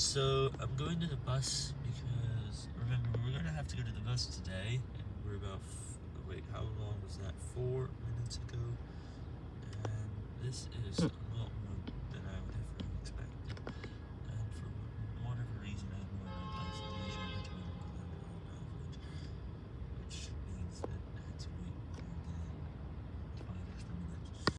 So I'm going to the bus because remember we're gonna have to go to the bus today, and we're about wait how long was that? Four minutes ago, and this is hmm.